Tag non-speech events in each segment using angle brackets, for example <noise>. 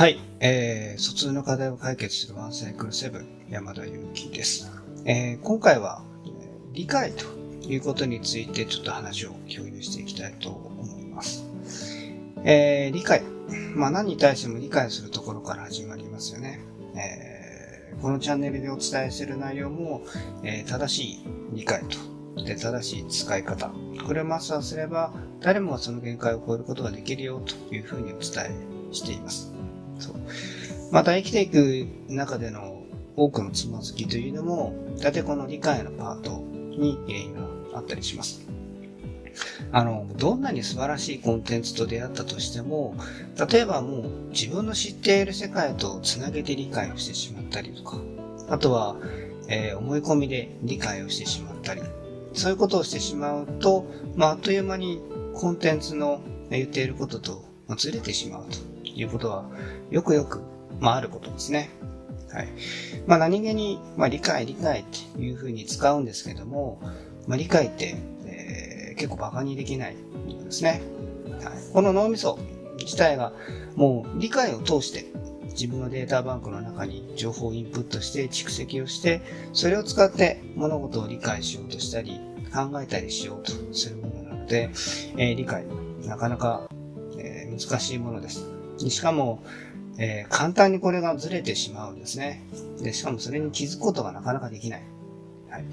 はい、えー、疎通の課題を解決するワンサイクルセブン山田裕貴です。えー、今回は、え理解ということについてちょっと話を共有していきたいと思います。えー、理解。まあ何に対しても理解するところから始まりますよね。えー、このチャンネルでお伝えする内容も、え、正しい理解とで正しい使い方。これをマスターすれば誰もがその限界を超えることができるよというふうにお伝えしています。そう。また生きていく中での多くのつまずきというのも、大体この理解のパートに原因があったりします。あの、どんなに素晴らしいコンテンツと出会ったとしても、例えばもう自分の知っている世界とつなげて理解をしてしまったりとか、あとは、えー、思い込みで理解をしてしまったり、そういうことをしてしまうと、まあ、あっという間にコンテンツの言っていることとずれてしまうということは、よくよく、まあ、あることですね。はい。まあ、何気に、まあ、理解、理解っていうふうに使うんですけども、まあ、理解って、えー、結構馬鹿にできないものですね。はい。この脳みそ自体が、もう理解を通して、自分のデータバンクの中に情報をインプットして蓄積をして、それを使って物事を理解しようとしたり、考えたりしようとするものなので、えー、理解、なかなか、えー、難しいものです。しかも、えー、簡単にこれがずれてしまうんですね。で、しかもそれに気づくことがなかなかできない。はい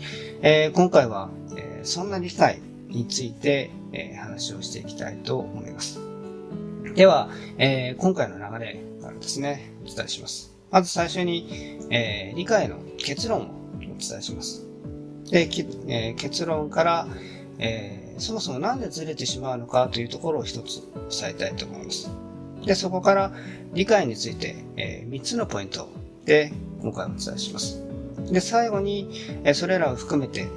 えー、今回は、えー、そんな理解について、え、話をしていきたいと思います。では、え、今回の流れからですね、お伝えします。まず最初に、え、理解の結論をお伝えします。で、え、結論から、え、そもそもなんでずれてしまうのかというところを一つ伝えたいと思います。で、そこから理解について、えー、3つのポイントで今回お伝えします。で、最後に、えー、それらを含めて、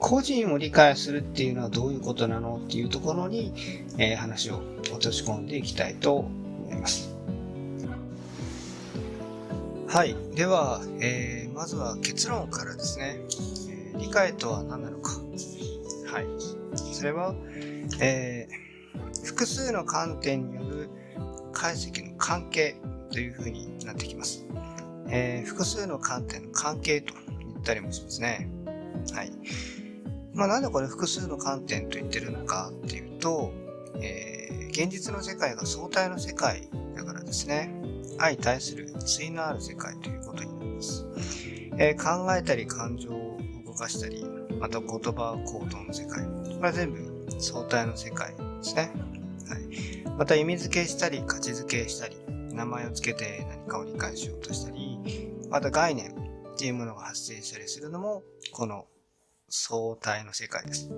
個人を理解するっていうのはどういうことなのっていうところに、えー、話を落とし込んでいきたいと思います。はい。では、えー、まずは結論からですね、えー、理解とは何なのか。はい。それは、えー複数の観点による解析の関係というふうになってきます。えー、複数の観点の関係と言ったりもしますね。はい。まあなんでこれ複数の観点と言ってるのかっていうと、えー、現実の世界が相対の世界だからですね。相対する対のある世界ということになります。えー、考えたり感情を動かしたり、また言葉行動の世界。これは全部相対の世界ですね。また意味付けしたり、価値付けしたり、名前を付けて何かを理解しようとしたり、また概念っていうものが発生したりするのも、この相対の世界です。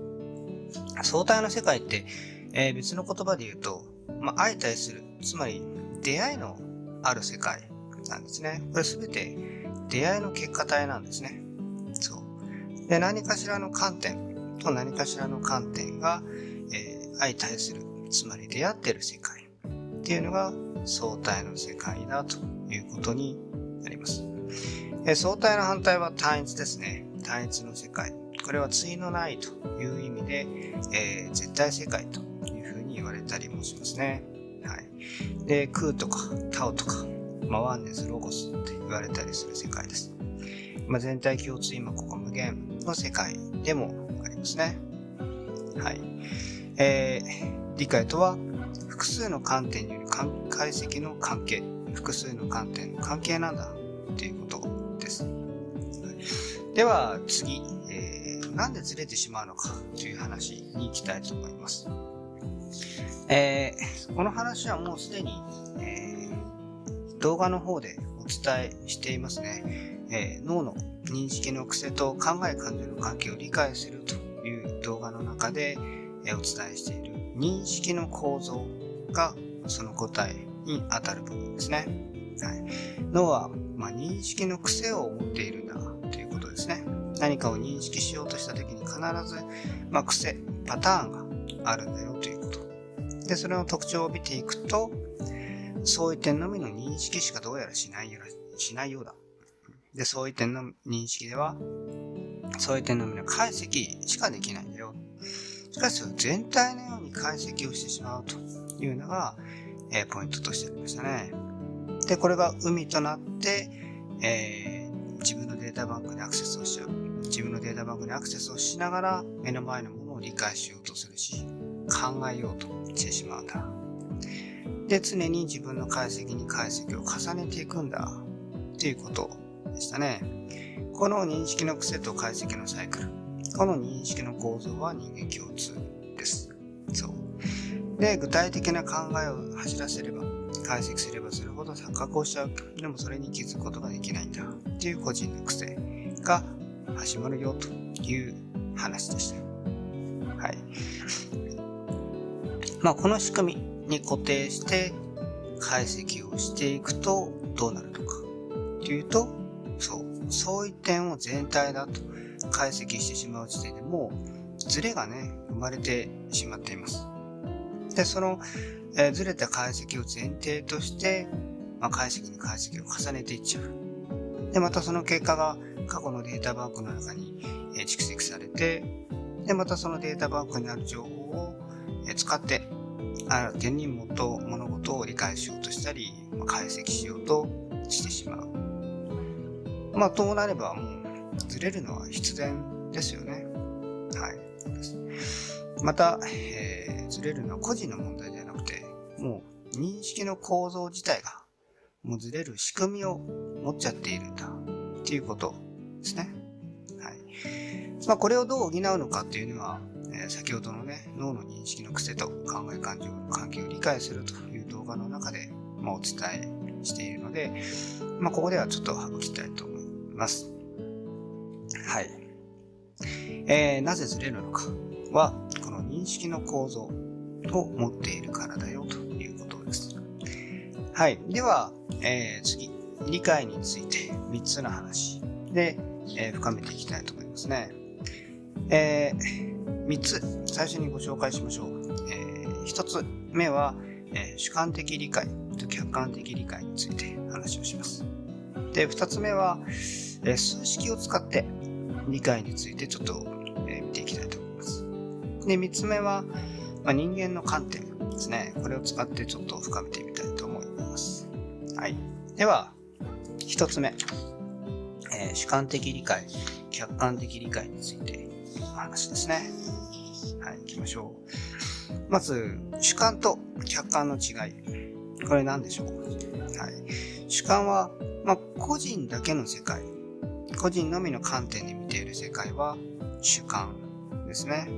相対の世界って、えー、別の言葉で言うと、まあ、相対する、つまり出会いのある世界なんですね。これすべて出会いの結果体なんですね。そう。で、何かしらの観点と何かしらの観点が、えー、相対するつまり出会ってる世界っていうのが相対の世界だということになります。え相対の反対は単一ですね。単一の世界。これは対のないという意味で、えー、絶対世界というふうに言われたりもしますね。はい。で、空とかタオとか、まあ、ワンネス、ロゴスって言われたりする世界です。まあ、全体共通今ここ無限の世界でもありますね。はい。えー、理解とは複数の観点による解析の関係複数の観点の関係なんだということです。では次、えー、なんでずれてしまうのかという話に行きたいと思います。えー、この話はもうすでに、えー、動画の方でお伝えしていますね。えー、脳の認識の癖と考え感情の関係を理解するという動画の中で、えお伝えしている認識の構造がその答えに当たる部分ですね。はい、脳は、まあ、認識の癖を持っているんだということですね。何かを認識しようとした時に必ず、まあ、癖、パターンがあるんだよということ。で、それの特徴を見ていくと、そういう点のみの認識しかどうやらしないようしないようだ。で、そういう点の認識では、そういう点のみの解析しかできないんだよ。しかし、全体のように解析をしてしまうというのが、えー、ポイントとしてありましたね。で、これが海となって、えー、自分のデータバンクにアクセスをしちゃう。自分のデータバンクにアクセスをしながら目の前のものを理解しようとするし、考えようとしてしまうんだ。で、常に自分の解析に解析を重ねていくんだ。っていうことでしたね。この認識の癖と解析のサイクル。この認識の構造は人間共通です。そう。で、具体的な考えを走らせれば、解析すればするほど錯覚をしちゃう。でもそれに気づくことができないんだ。っていう個人の癖が始まるよという話でした。はい。<laughs> まあ、この仕組みに固定して解析をしていくとどうなるのかというと、そう、相違点を全体だと解析してしまう時点でもうズレがね、生まれてしまっています。で、その、えー、ずれた解析を前提として、まあ、解析に解析を重ねていっちゃう。で、またその結果が過去のデータバンクの中に、え、蓄積されて、で、またそのデータバンクにある情報を、え、使って、あ点にもと物事を理解しようとしたり、まあ、解析しようとしてしまう。まあ、となればもうずれるのは必然ですよね。はい。また、えー、ずれるのは個人の問題ではなくて、もう認識の構造自体が、もうずれる仕組みを持っちゃっているんだっていうことですね。はい。まあ、これをどう補うのかっていうのは、えー、先ほどのね、脳の認識の癖と考え感情の関係を理解するという動画の中で、まあ、お伝えしているので、まあ、ここではちょっと省きたいと思います。はい。えー、なぜずれるのかは、この認識の構造を持っているからだよということです。はい。では、えー、次、理解について3つの話で、えー、深めていきたいと思いますね。えー、3つ、最初にご紹介しましょう。えー、1つ目は、え、主観的理解と客観的理解について話をします。で、2つ目は、え、数式を使って理解についてちょっと、え、見ていきたいと思います。で、三つ目は、まあ、人間の観点ですね。これを使ってちょっと深めてみたいと思います。はい。では、一つ目。えー、主観的理解、客観的理解についてお話ですね。はい、行きましょう。まず、主観と客観の違い。これ何でしょう？はい。主観は、まあ、個人だけの世界個人のみの観点で世界は主観ですね。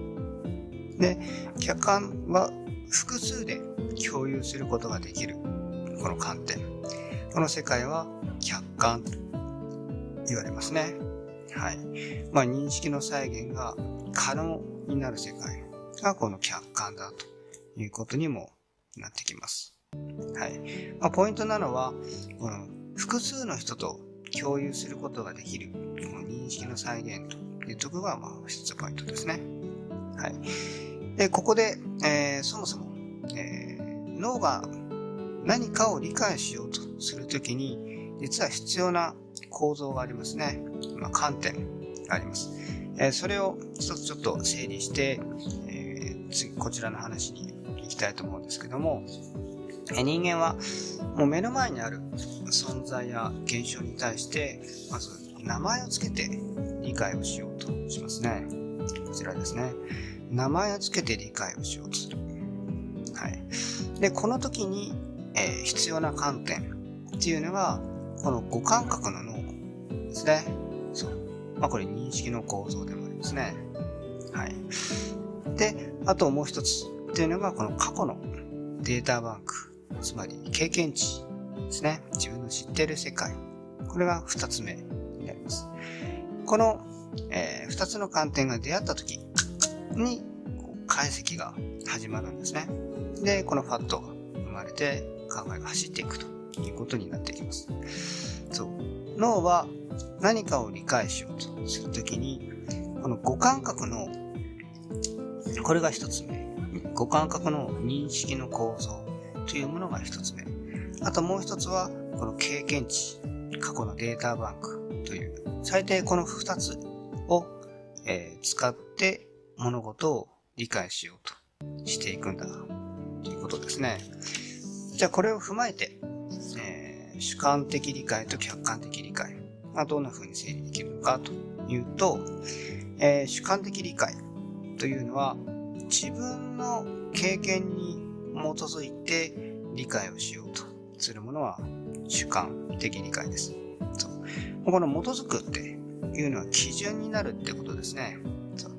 で、客観は複数で共有することができるこの観点。この世界は客観と言われますね。はい。まあ、認識の再現が可能になる世界がこの客観だということにもなってきます。はい。まあ、ポイントなのは、この複数の人と共有することができる、認識の再現というところが、まあ、一つポイントですね。はい。で、ここで、えー、そもそも、えー、脳が何かを理解しようとするときに、実は必要な構造がありますね。まあ、観点があります。えー、それを一つちょっと整理して、えー、次、こちらの話に行きたいと思うんですけどもえ、人間はもう目の前にある存在や現象に対してまず名前を付けて理解をしようとしますね。こちらですね。名前を付けて理解をしようとする。はい。で、この時に、えー、必要な観点っていうのが、この五感覚の脳ですね。そう。まあこれ認識の構造でもありますね。はい。で、あともう一つっていうのが、この過去のデータバンクつまり経験値ですね。自分の知っている世界。これが二つ目になります。この、えー、つの観点が出会った時に解析が始まるんですね。で、このファットが生まれて考えが走っていくということになってきます。そう。脳は何かを理解しようとするときに、この五感覚の、これが一つ目。五感覚の認識の構造というものが一つ目。あともう一つは、この経験値、過去のデータバンクという、最低この二つを、えー、使って物事を理解しようとしていくんだということですね。じゃあこれを踏まえて、えー、主観的理解と客観的理解がどんな風に整理できるのかというと、えー、主観的理解というのは自分の経験に基づいて理解をしようとするものは主観的理解です。そうこの基づくっていうのは基準になるってことですね。そう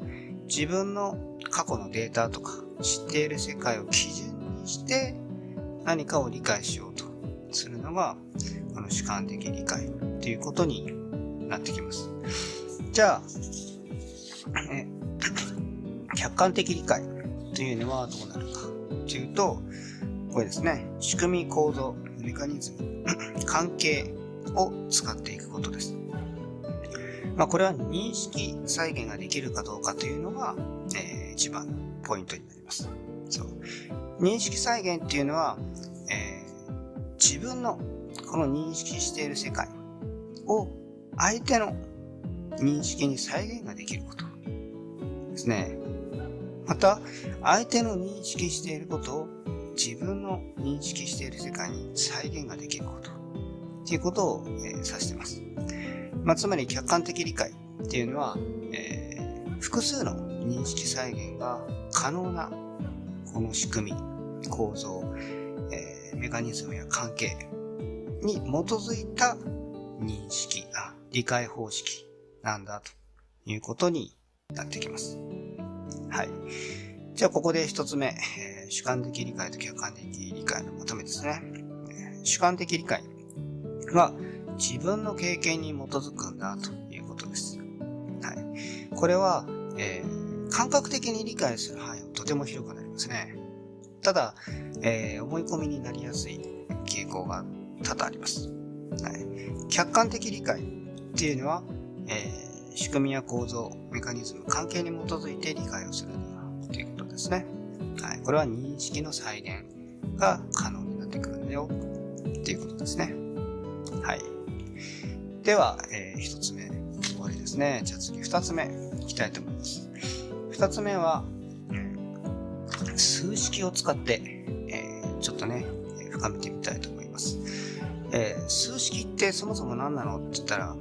自分の過去のデータとか知っている世界を基準にして何かを理解しようとするのがこの主観的理解ということになってきます。じゃあ、え客観的理解というのはどうなるかというと、これですね、仕組み、構造、メカニズム、<clears throat> 関係を使っていくことです。まあ、これは認識再現ができるかどうかというのが、えー、一番のポイントになります。そう。認識再現っていうのは、えー、自分のこの認識している世界を相手の認識に再現ができることですね。また、相手の認識していることを自分の認識している世界に再現ができることっていうことを、えー、指してます。まあ、つまり客観的理解っていうのは、えー、複数の認識再現が可能なこの仕組み、構造、えー、メカニズムや関係に基づいた認識、あ、理解方式なんだということになってきます。はい。じゃあここで一つ目、えー、主観的理解と客観的理解のまとめですね。主観的理解は自分の経験に基づくんだということです。はい。これは、えー、感覚的に理解する範囲はとても広くなりますね。ただ、えー、思い込みになりやすい傾向が多々あります。はい。客観的理解っていうのは、えー、仕組みや構造、メカニズム、関係に基づいて理解をするということですね。これは認識の再現が可能になってくるんだよっていうことですね。はい。では、えー、一つ目、終わりですね。じゃあ次、二つ目、いきたいと思います。二つ目は、数式を使って、えー、ちょっとね、深めてみたいと思います。えー、数式ってそもそも何なのって言ったら、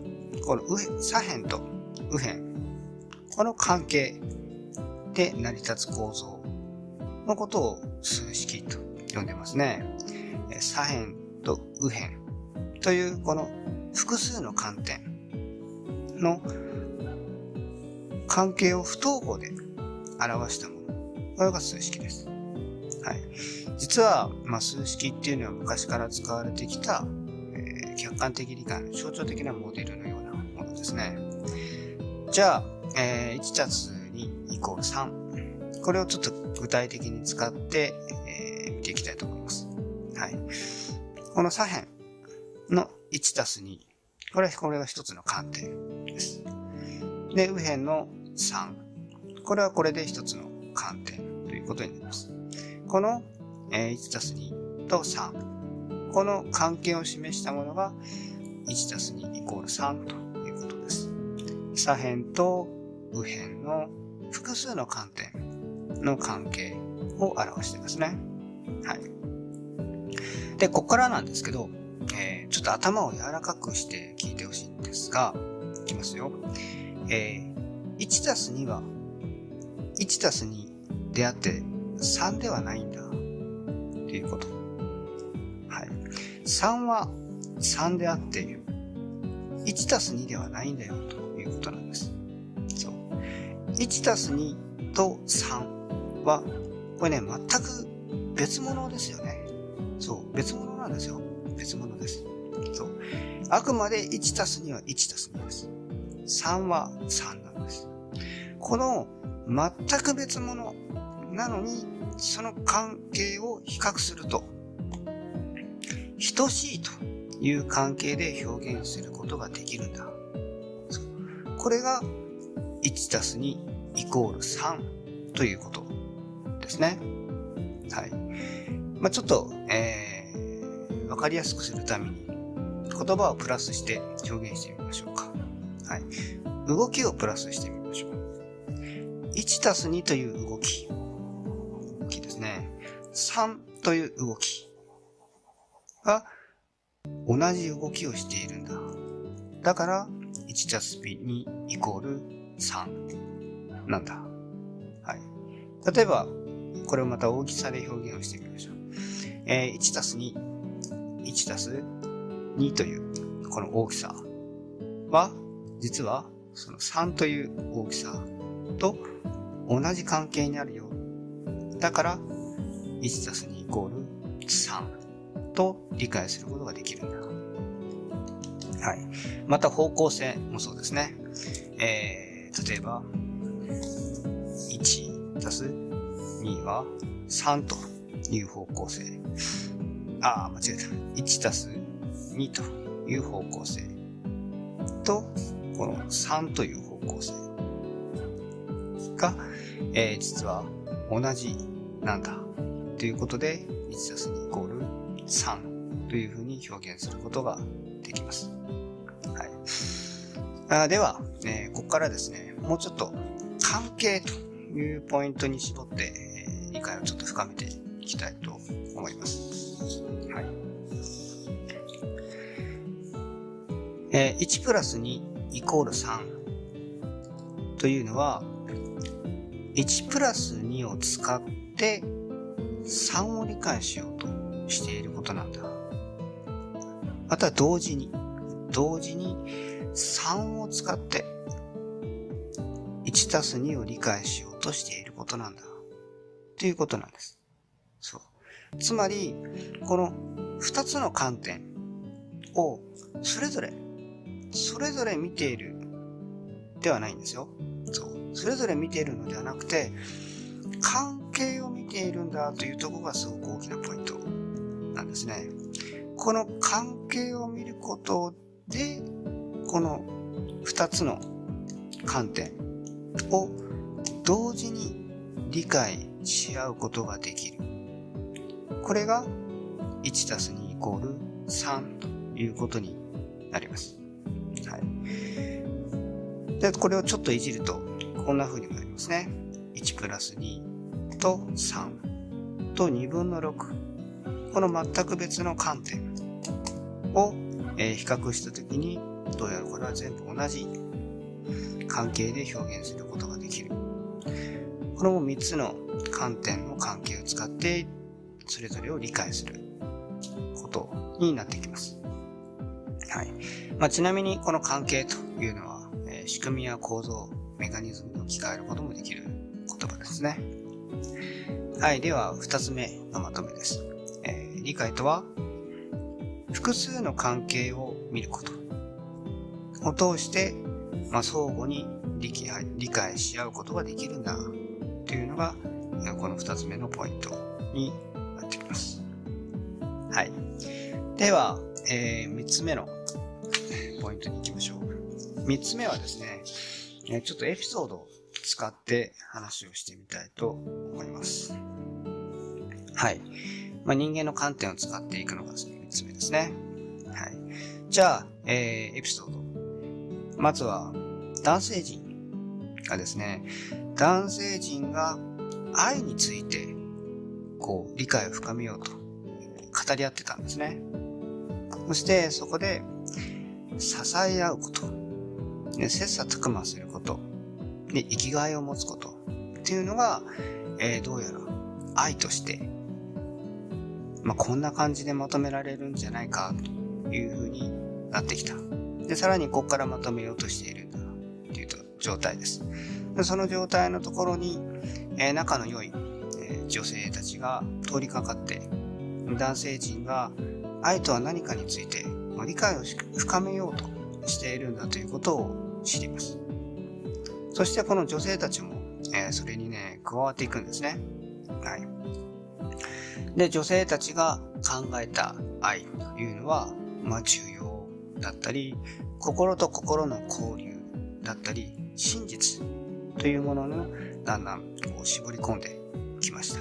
この右左辺と右辺、この関係で成り立つ構造のことを数式と呼んでますね。左辺と右辺というこの複数の観点の関係を不等号で表したもの。これが数式です。はい。実は、まあ、数式っていうのは昔から使われてきた、えー、客観的理解の象徴的なモデルのようなものですね。じゃあ、えー、1たす2イコール3。これをちょっと具体的に使って、えー、見ていきたいと思います。はい。この左辺の1たす2。これは、これが一つの観点です。で、右辺の3。これはこれで一つの観点ということになります。この、えー、1たす2と3。この関係を示したものが1たす2イコール3ということです。左辺と右辺の複数の観点の関係を表していますね。はい。で、ここからなんですけど、えー、ちょっと頭を柔らかくして聞いてほしいんですが、いきますよ。えー、1たす2は、1たす2であって3ではないんだ。っていうこと。はい。3は3であって、1たす2ではないんだよ、ということなんです。そう。1たす2と3は、これね、全く別物ですよね。そう、別物なんですよ。別物です。そう。あくまで1たす2は1たす2です。3は3なんです。この全く別物なのに、その関係を比較すると、等しいという関係で表現することができるんだ。これが1たす2イコール3ということですね。はい。まあ、ちょっと、えー分かりやすくするために言葉をプラスして表現してみましょうか。はい。動きをプラスしてみましょう。1たす2という動き。動きですね。3という動き。が同じ動きをしているんだ。だから、1たす2イコール3なんだ。はい。例えば、これをまた大きさで表現をしてみましょう。えー、1たす2、1たす2というこの大きさは、実はその3という大きさと同じ関係にあるよ。だから、1たす2イコール3と理解することができるんだ。はい。また方向性もそうですね。えー、例えば、1たす2は3という方向性。ああ、間違えた。1たす2という方向性と、この3という方向性が、えー、実は同じなんだということで、1たす2イコール3というふうに表現することができます。はい。あでは、えー、ここからですね、もうちょっと関係というポイントに絞って、をちょっと深めていきたいと思います。はい。えー、1プラス2イコール3というのは、1プラス2を使って3を理解しようとしていることなんだ。また同時に、同時に3を使って1たす2を理解しようとしていることなんだ。ということなんです。そう。つまり、この2つの観点をそれぞれ、それぞれ見ているではないんですよ。そう。それぞれ見ているのではなくて、関係を見ているんだというところがすごく大きなポイントなんですね。この関係を見ることで、この2つの観点を同時に理解し合うことができる。これが1たす2イコール3ということになります。はい。で、これをちょっといじると、こんな風にもなりますね。1プラス2と3と2分の6。この全く別の観点を、え比較したときに、どうやらこれは全部同じ関係で表現することができる。この3つの観点の関係を使って、それぞれを理解することになってきます。はい。まあ、ちなみにこの関係というのは、えー、仕組みや構造、メカニズムに置き換えることもできる言葉ですね。はい。では、二つ目のまとめです。えー、理解とは、複数の関係を見ることを通して、まあ、相互に理解し合うことができるんだというのが、この二つ目のポイントになってきます。はい。では、えー、三つ目の <laughs> ポイントに行きましょう。三つ目はですね、ちょっとエピソードを使って話をしてみたいと思います。はい。まあ、人間の観点を使っていくのが三つ目ですね。はい。じゃあ、えー、エピソード。まずは、男性陣がですね、男性陣が愛について、こう、理解を深めようと、語り合ってたんですね。そして、そこで、支え合うこと、ね、切磋琢磨すること、で、生きがいを持つこと、っていうのが、えー、どうやら愛として、まあ、こんな感じでまとめられるんじゃないか、というふうになってきた。で、さらにここからまとめようとしているんだ、という状態です。その状態のところに、えー、仲の良い、え、女性たちが通りかかって、男性陣が愛とは何かについて理解を深めようとしているんだということを知ります。そしてこの女性たちも、え、それにね、加わっていくんですね。はい。で、女性たちが考えた愛というのは、まあ重要だったり、心と心の交流だったり、真実というもののだんだんこう絞り込んできました。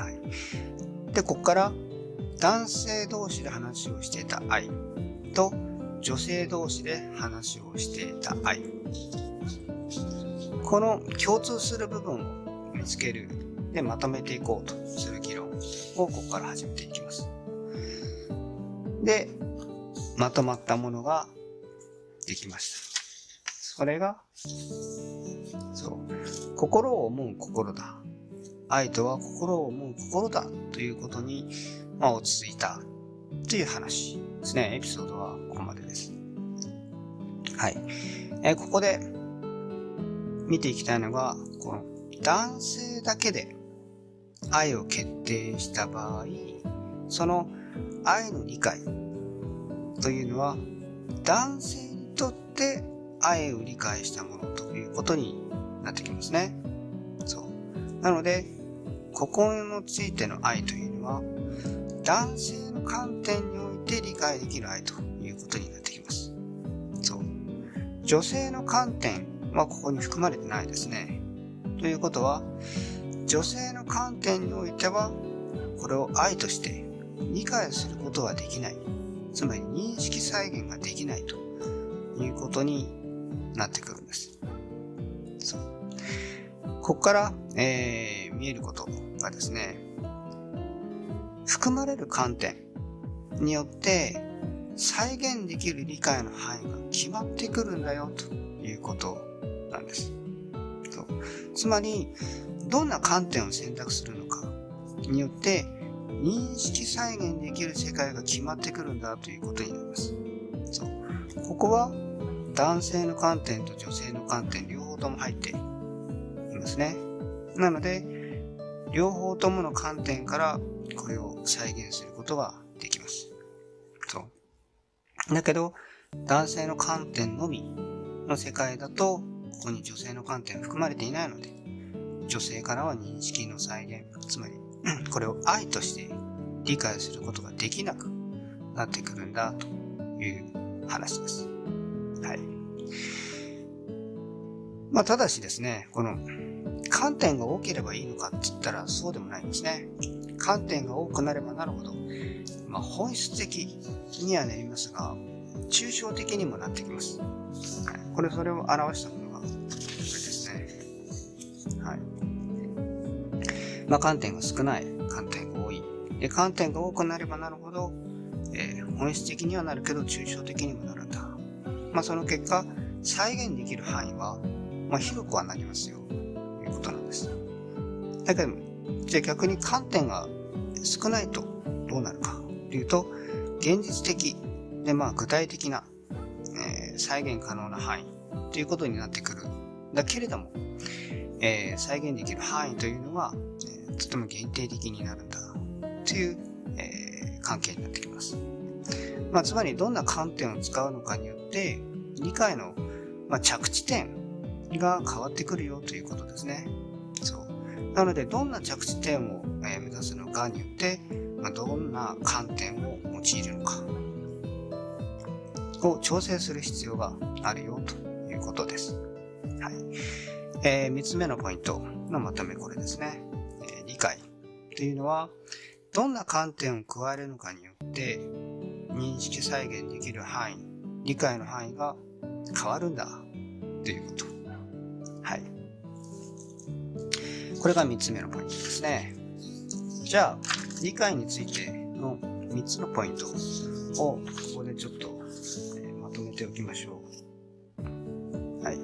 はい。で、ここから男性同士で話をしていた愛と女性同士で話をしていた愛。この共通する部分を見つけるでまとめていこうとする議論をここから始めていきます。で、まとまったものができました。それが、そう、心を思う心だ。愛とは心を思う心だということに、まあ、落ち着いたという話ですね。エピソードはここまでです。はい。えー、ここで見ていきたいのが、この男性だけで愛を決定した場合、その愛の理解というのは男性にとって愛を理解したものということになってきますね。そう。なので、心のついての愛というのは男性の観点において理解できる愛ということになってきます。そう。女性の観点はここに含まれてないですね。ということは、女性の観点においては、これを愛として理解することはできない。つまり認識再現ができないということになってくるんです。そう。ここから、えー、見えることがですね、含まれる観点によって再現できる理解の範囲が決まってくるんだよということなんです。そうつまり、どんな観点を選択するのかによって認識再現できる世界が決まってくるんだということになります。そう。ここは男性の観点と女性の観点両方とも入っていますね。なので、両方ともの観点からこれを再現することができます。そう。だけど、男性の観点のみの世界だと、ここに女性の観点は含まれていないので、女性からは認識の再現、つまり、<clears throat> これを愛として理解することができなくなってくるんだという話です。はい。まあ、ただしですね、この観点が多ければいいのかって言ったらそうでもないんですね。観点が多くなればなるほど、まあ、本質的にはなりますが、抽象的にもなってきます。はい、これ、それを表したものが、これですね。はい。まあ、観点が少ない、観点が多い。で、観点が多くなればなるほど、えー、本質的にはなるけど、抽象的にもなるんだ。まあ、その結果、再現できる範囲は、まあ、広くはなりますよ。ということなんです。だけど、じゃあ逆に観点が少ないとどうなるかというと、現実的で、まあ、具体的な、えー、再現可能な範囲ということになってくる。だけれども、えー、再現できる範囲というのは、えー、とても限定的になるんだという、えー、関係になってきます。まあ、つまりどんな観点を使うのかによって理解の、まあ、着地点が変わってくるよということですね。そう。なので、どんな着地点を、え目指すのかによって、まあ、どんな観点を用いるのかを調整する必要があるよということです。はい。えー、3つ目のポイントのまとめこれですね。えー、理解というのは、どんな観点を加えるのかによって、認識再現できる範囲、理解の範囲が変わるんだということ。はい。これが3つ目のポイントですね。じゃあ、理解についての3つのポイントをここでちょっと、えー、まとめておきましょう。はい。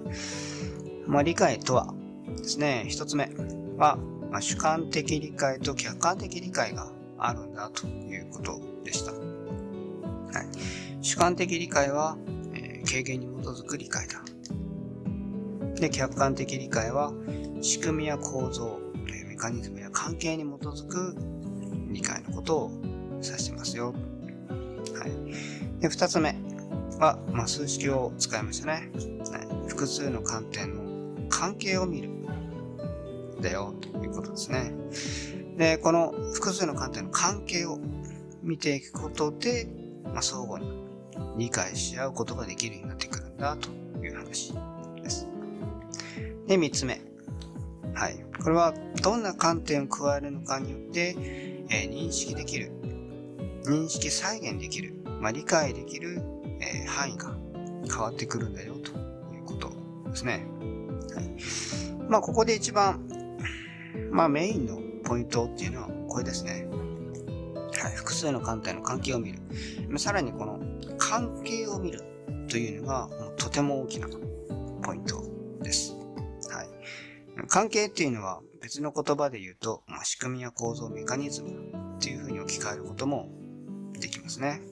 まあ、理解とはですね、1つ目は、まあ、主観的理解と客観的理解があるんだということでした。はい、主観的理解は、えー、経験に基づく理解だ。で、客観的理解は、仕組みや構造え、メカニズムや関係に基づく理解のことを指してますよ。はい。で、二つ目は、まあ、数式を使いましたね。はい、複数の観点の関係を見る。だよ、ということですね。で、この複数の観点の関係を見ていくことで、まあ、相互に理解し合うことができるようになってくるんだという話です。で、三つ目。はい。これはどんな観点を加えるのかによって、えー、認識できる、認識再現できる、まあ、理解できる、えー、範囲が変わってくるんだよということですね。はい。まあ、ここで一番、まあ、メインのポイントっていうのはこれですね。数の観点の関係を見る。さらにこの関係を見るというのがとても大きなポイントです。はい。関係っていうのは別の言葉で言うと、まあ、仕組みや構造、メカニズムっていうふうに置き換えることもできますね。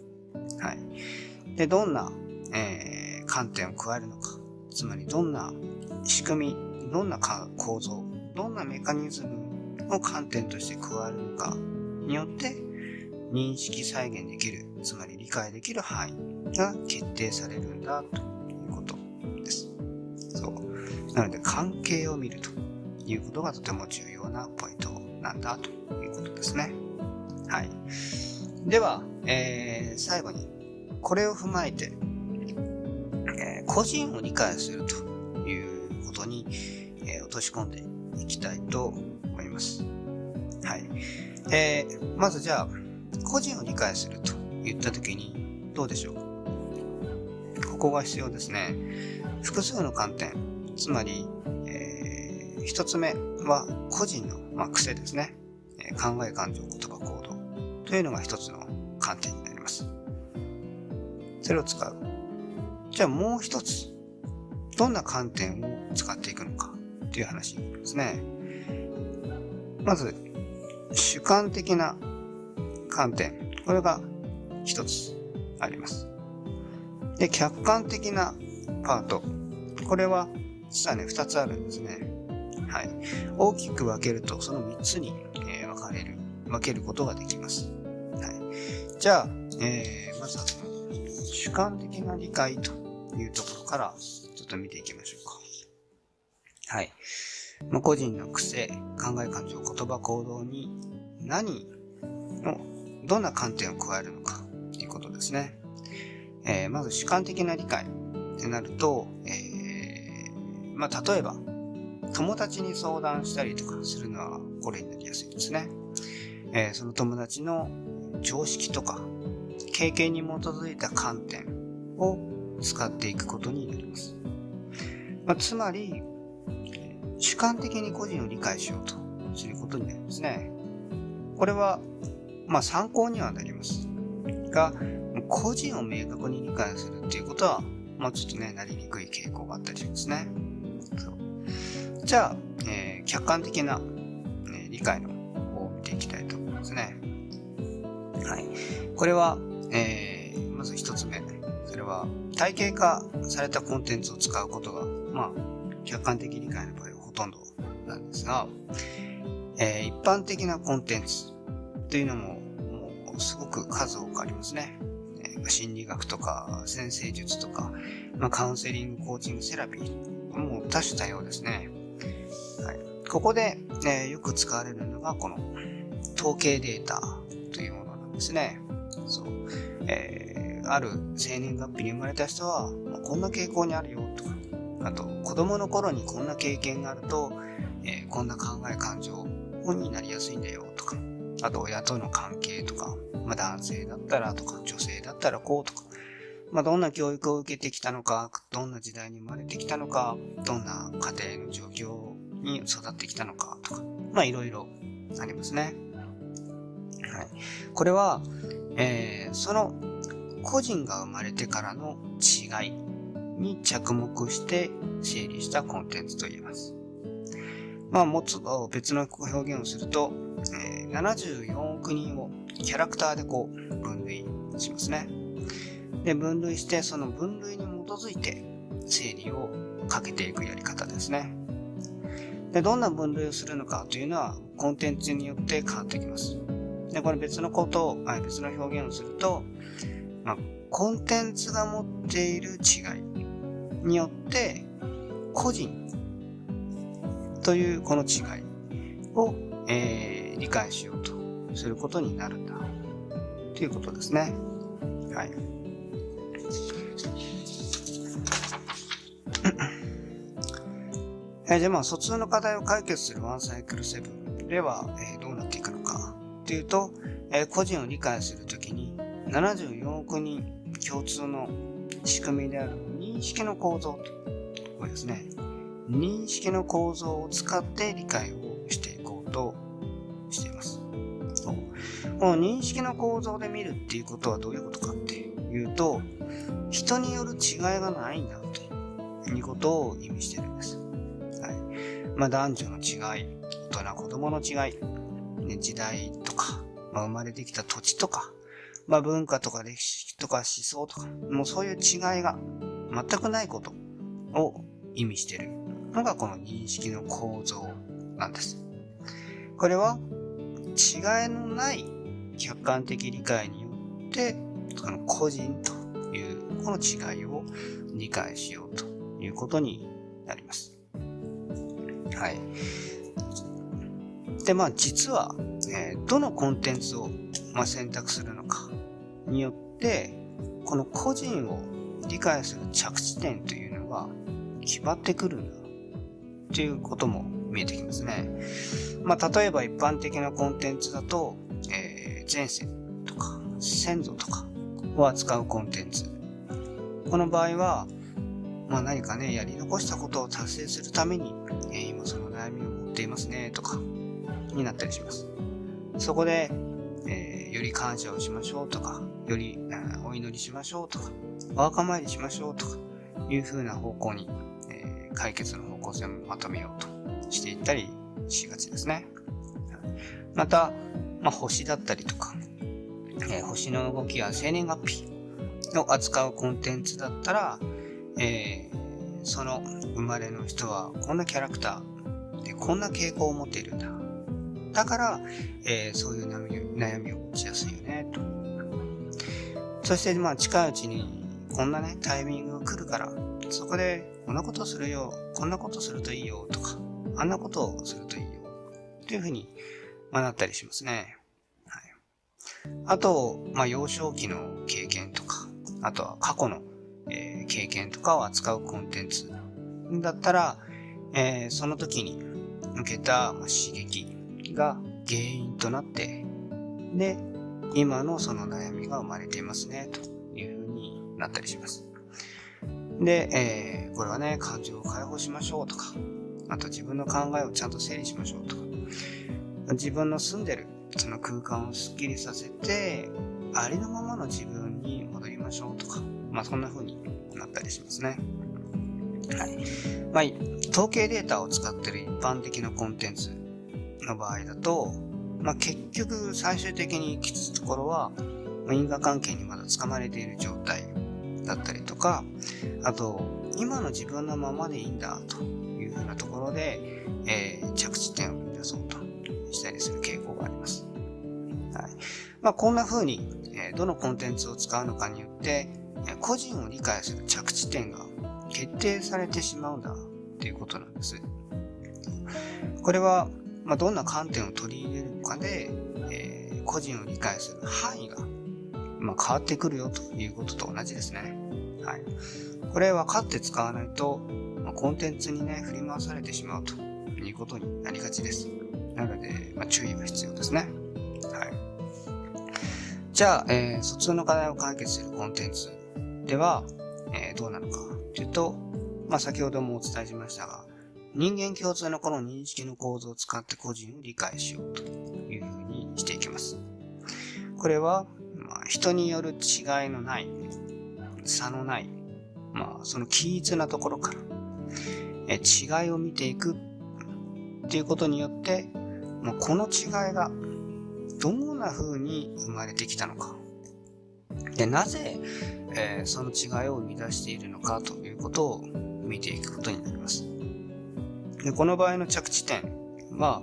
はい。で、どんな、えー、観点を加えるのか。つまりどんな仕組み、どんな構造、どんなメカニズムを観点として加えるのかによって認識再現できる、つまり理解できる範囲が決定されるんだということです。そう。なので関係を見るということがとても重要なポイントなんだということですね。はい。では、えー、最後にこれを踏まえて、えー、個人を理解するということに、えー、落とし込んでいきたいと思います。はい。えー、まずじゃあ、個人を理解すると言った時にどうでしょう？ここが必要ですね。複数の観点。つまり、えー、一つ目は個人の、まあ、癖ですね。え、考え、感情、言葉、行動というのが一つの観点になります。それを使う。じゃあもう一つ、どんな観点を使っていくのか？という話ですね。まず、主観的な観点。これが一つあります。で、客観的なパート。これは実はね、二つあるんですね。はい。大きく分けると、その三つに、えー、分かれる、分けることができます。はい。じゃあ、えー、まずは、主観的な理解というところから、ちょっと見ていきましょうか。はい。ま、個人の癖、考え感情、言葉、行動に何のどんな観点を加えるのかということですね。えー、まず主観的な理解ってなると、えー、まあ、例えば、友達に相談したりとかするのはこれになりやすいですね。えー、その友達の常識とか経験に基づいた観点を使っていくことになります。まあ、つまり、主観的に個人を理解しようとすることになりますね。これはまあ参考にはなります。が、個人を明確に理解するっていうことは、まあちょっとね、なりにくい傾向があったりしますね。そうじゃあ、えー、客観的な、ね、理解の方を見ていきたいと思いますね。はい。これは、えー、まず一つ目。それは、体系化されたコンテンツを使うことが、まあ、客観的理解の場合はほとんどなんですが、えー、一般的なコンテンツというのもすごく数多くありますね。心理学とか、先生術とか、まあ、カウンセリング、コーチング、セラピー、もう多種多様ですね。はい、ここで、えよく使われるのが、この統計データというものなんですね。そう。えー、ある生年月日に生まれた人は、ま、こんな傾向にあるよとか、あと、子供の頃にこんな経験があると、えー、こんな考え、感情になりやすいんだよと、あと親との関係とか、まあ、男性だったらとか、女性だったらこうとか、まあ、どんな教育を受けてきたのか、どんな時代に生まれてきたのか、どんな家庭の状況に育ってきたのかとか、まあいろいろありますね。はい。これは、えー、その個人が生まれてからの違いに着目して整理したコンテンツと言えます。まあ、もっと別の表現をすると、74億人をキャラクターでこう分類しますね。で、分類して、その分類に基づいて整理をかけていくやり方ですね。で、どんな分類をするのかというのはコンテンツによって変わってきます。で、これ別のことを、別の表現をすると、まあ、コンテンツが持っている違いによって個人というこの違いを、えー、理解しようとすることになるんだということですね。はい。えー、じゃあまあ、疎通の課題を解決するワンサイクルセブンでは、えー、どうなっていくのかというと、えー、個人を理解するときに74億人共通の仕組みである認識の構造と、これですね。認識の構造を使って理解をしていこうと。の認識の構造で見るっていうことはどういうことかっていうと、人による違いがないんだということを意味してるんです。はい。まあ男女の違い、大人子供の違い、ね、時代とか、まあ、生まれてきた土地とか、まあ文化とか歴史とか思想とか、もうそういう違いが全くないことを意味してるのがこの認識の構造なんです。これは違いのない客観的理解によって、この個人というこの違いを理解しようということになります。はい。で、まあ実は、えー、どのコンテンツを、まあ、選択するのかによって、この個人を理解する着地点というのが決まってくるんだっていうことも見えてきますね。まあ、例えば一般的なコンテンツだと、前世とか先祖とかを扱うコンテンツ。この場合は、まあ、何かね、やり残したことを達成するために、えー、今その悩みを持っていますね、とか、になったりします。そこで、えー、より感謝をしましょうとか、より、お祈りしましょうとか、お墓参りしましょうとか、いう風な方向に、えー、解決の方向性をまとめようとしていったりしがちですね。また、まあ、星だったりとか、えー、星の動きや生年月日を扱うコンテンツだったら、えー、その生まれの人はこんなキャラクターでこんな傾向を持っているんだ。だから、えー、そういう悩みを持ちやすいよね、と。そして、まあ、近いうちに、こんなね、タイミングが来るから、そこで、こんなことするよ、こんなことするといいよ、とか、あんなことをするといいよ、というふうに、まあ、なったりしますね。はい。あと、まあ、幼少期の経験とか、あとは過去の、えー、経験とかを扱うコンテンツだったら、えー、その時に受けた、ま、刺激が原因となって、で、今のその悩みが生まれていますね、というふうになったりします。で、えー、これはね、感情を解放しましょうとか、あと自分の考えをちゃんと整理しましょうとか、自分の住んでるその空間をスッキリさせて、ありのままの自分に戻りましょうとか、まあそんな風になったりしますね。はい。まあ、統計データを使ってる一般的なコンテンツの場合だと、まあ、結局最終的に行き着くところは、因果関係にまだ掴まれている状態だったりとか、あと、今の自分のままでいいんだというふうなところで、えー、着地点まあ、こんな風に、え、どのコンテンツを使うのかによって、個人を理解する着地点が決定されてしまうんだっていうことなんです。これは、まあ、どんな観点を取り入れるかで、えー、個人を理解する範囲が、まあ、変わってくるよということと同じですね。はい。これ分かって使わないと、まあ、コンテンツにね、振り回されてしまうということになりがちです。なので、まあ、注意が必要ですね。はい。じゃあ、えー、疎通の課題を解決するコンテンツでは、えー、どうなのかというと、まあ、先ほどもお伝えしましたが、人間共通のこの認識の構造を使って個人を理解しようというふうにしていきます。これは、まあ、人による違いのない、差のない、まあ、その均一なところから、え違いを見ていくっていうことによって、まあ、この違いがどんな風に生まれてきたのか。で、なぜ、えー、その違いを生み出しているのかということを見ていくことになります。でこの場合の着地点は、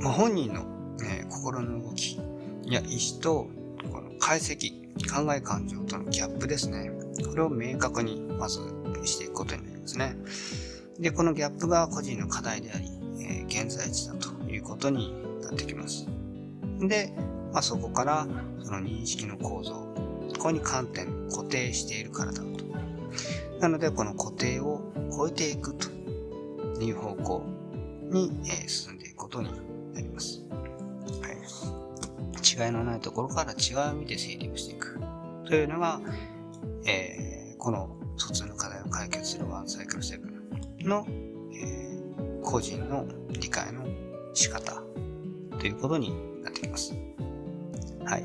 まあ、本人の、えー、心の動きや意思とこの解析、考え感情とのギャップですね。これを明確にまずしていくことになりますね。で、このギャップが個人の課題であり、えー、現在地だということになってきます。で、まあ、そこからその認識の構造、ここに観点、固定しているからだと。なので、この固定を超えていくという方向に、え進んでいくことになります。はい。違いのないところから違いを見て整理をしていく。というのが、えー、この疎通の課題を解決するワンサイクルセブンの、えー、個人の理解の仕方ということにます。はい。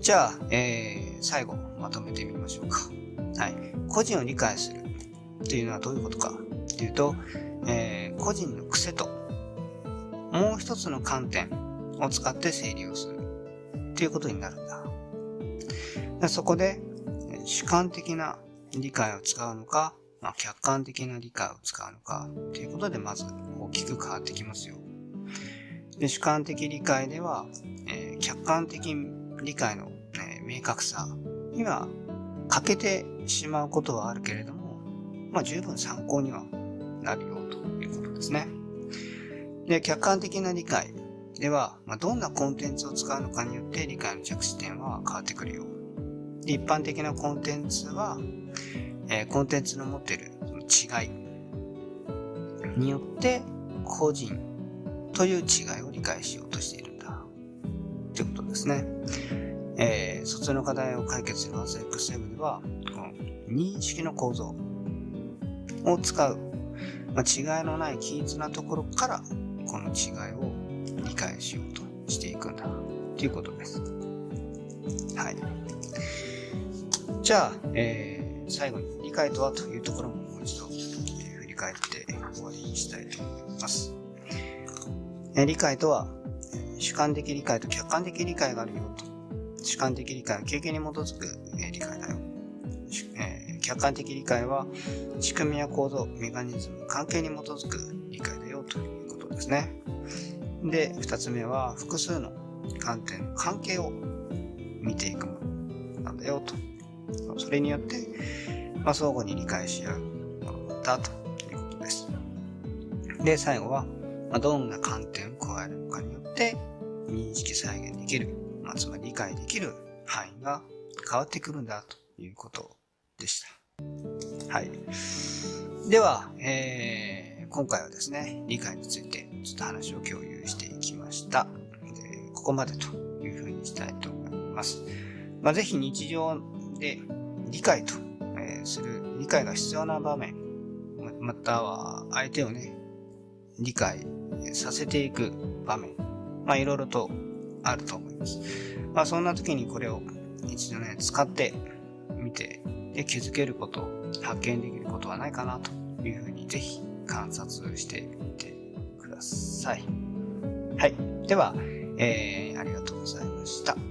じゃあ、えー、最後まとめてみましょうか。はい。個人を理解するというのはどういうことかというと、えー、個人の癖ともう一つの観点を使って整理をするということになるんだ。そこで主観的な理解を使うのか、まあ、客観的な理解を使うのかということでまず大きく変わってきますよ。で主観的理解では、えー、客観的理解の、えー、明確さには欠けてしまうことはあるけれども、まあ、十分参考にはなるよということですね。で、客観的な理解では、まあ、どんなコンテンツを使うのかによって理解の着地点は変わってくるよ。で一般的なコンテンツは、えー、コンテンツの持っている違いによって個人という違いを理解しようとしているんだ。ということですね。えー、卒の課題を解決する 1XM では、この認識の構造を使う、まあ、違いのない均一なところからこの違いを理解しようとしていくんだということです。はい。じゃあ、えー、最後に理解とはというところももう一度、えー、振り返って終わりにしたいと思います。理解とは、主観的理解と客観的理解があるよと。主観的理解は経験に基づく、理解だよ。えー、客観的理解は仕組みや構造、メカニズム、関係に基づく理解だよということですね。で、二つ目は複数の観点の関係を見ていくものなんだよと。それによって、まあ、相互に理解し合うものだということです。で、最後は、まあ、どんな観点を加えるのかによって認識再現できる、まあ、つまり理解できる範囲が変わってくるんだということでした。はい。では、えー、今回はですね、理解についてちょっと話を共有していきました。でここまでというふうにしたいと思います。まあ、ぜひ日常で理解と、え、する、理解が必要な場面、または相手をね、理解させていく場面、まあいろいろとあると思います。まあそんな時にこれを一度ね、使ってみて、で気づけること、発見できることはないかなというふうにぜひ観察してみてください。はい。では、えー、ありがとうございました。